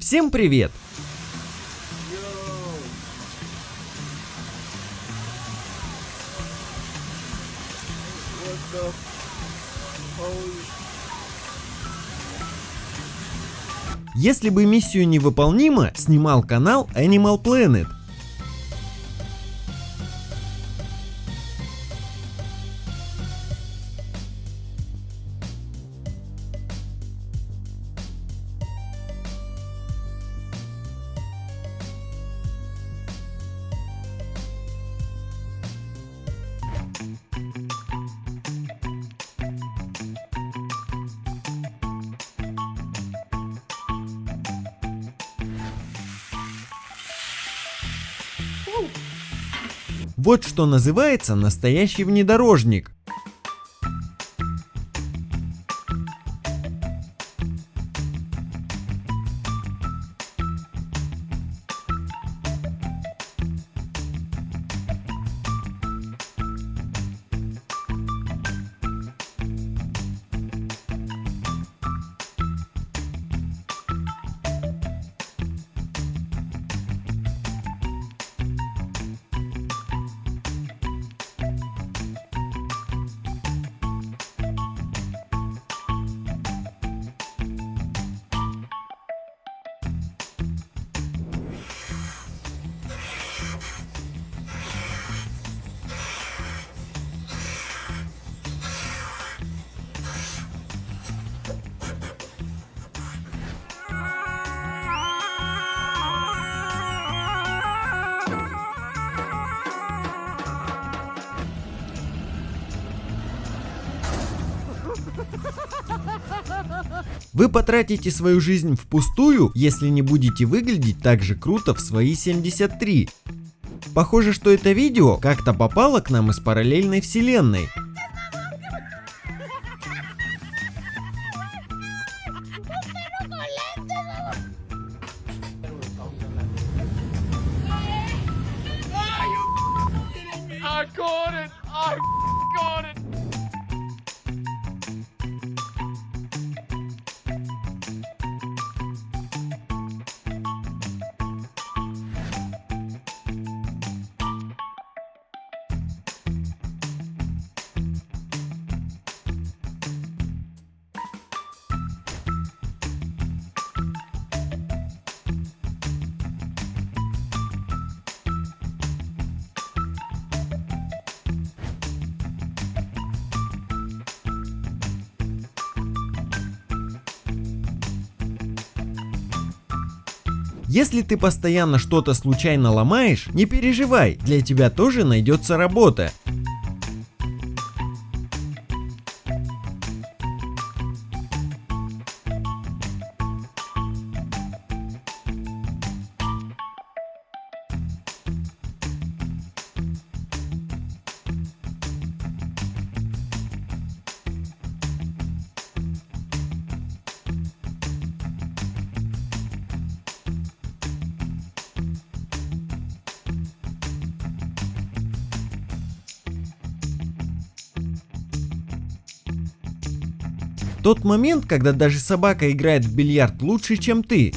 Всем привет! Если бы миссию невыполнима, снимал канал Animal Planet. Вот что называется настоящий внедорожник. Вы потратите свою жизнь впустую, если не будете выглядеть так же круто в свои 73. Похоже, что это видео как-то попало к нам из параллельной вселенной. Если ты постоянно что-то случайно ломаешь, не переживай, для тебя тоже найдется работа. Тот момент, когда даже собака играет в бильярд лучше, чем ты.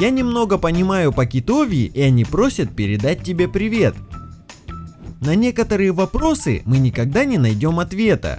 Я немного понимаю по китовии, и они просят передать тебе привет. На некоторые вопросы мы никогда не найдем ответа.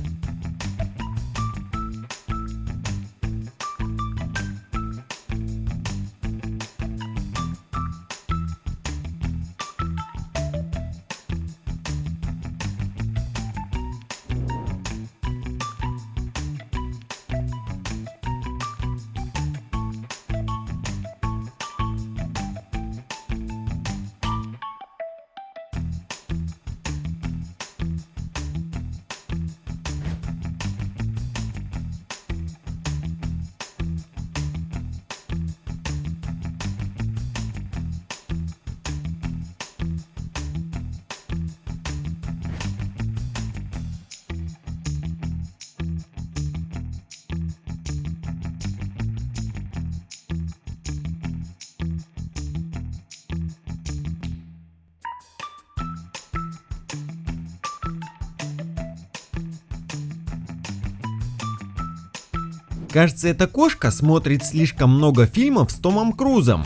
Кажется, эта кошка смотрит слишком много фильмов с Томом Крузом.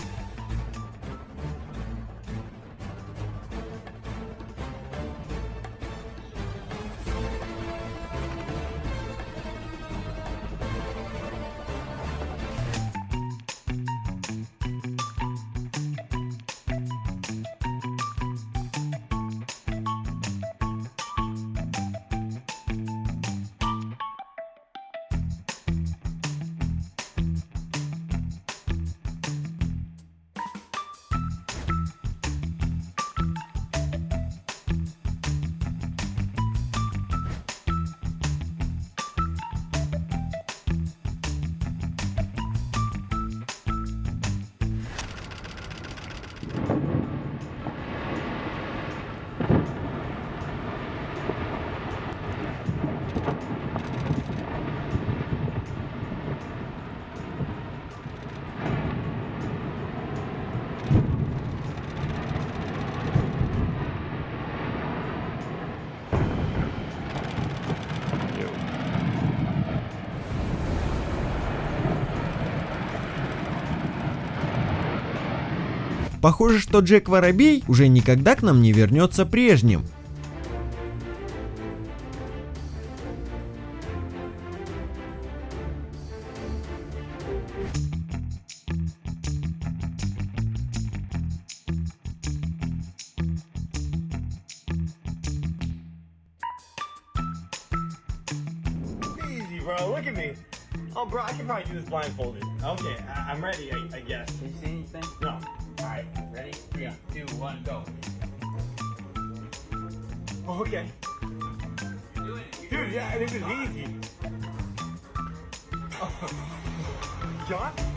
Похоже, что Джек Воробей уже никогда к нам не вернется прежним. Easy, bro. Look at me. Oh, bro, I can probably do this blindfolded. Okay, I- I'm ready, I, I guess. Can you see anything? No. One, go. Oh, okay. Dude, yeah, this is easy. Oh. John?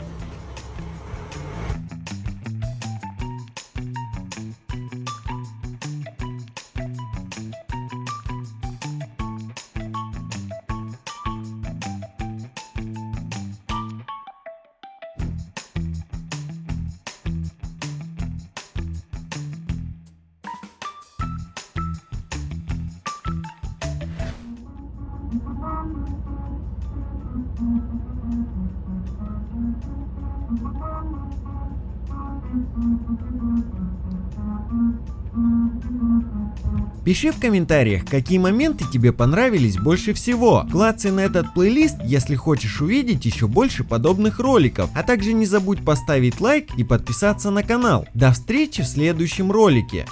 Пиши в комментариях, какие моменты тебе понравились больше всего. Клацай на этот плейлист, если хочешь увидеть еще больше подобных роликов. А также не забудь поставить лайк и подписаться на канал. До встречи в следующем ролике.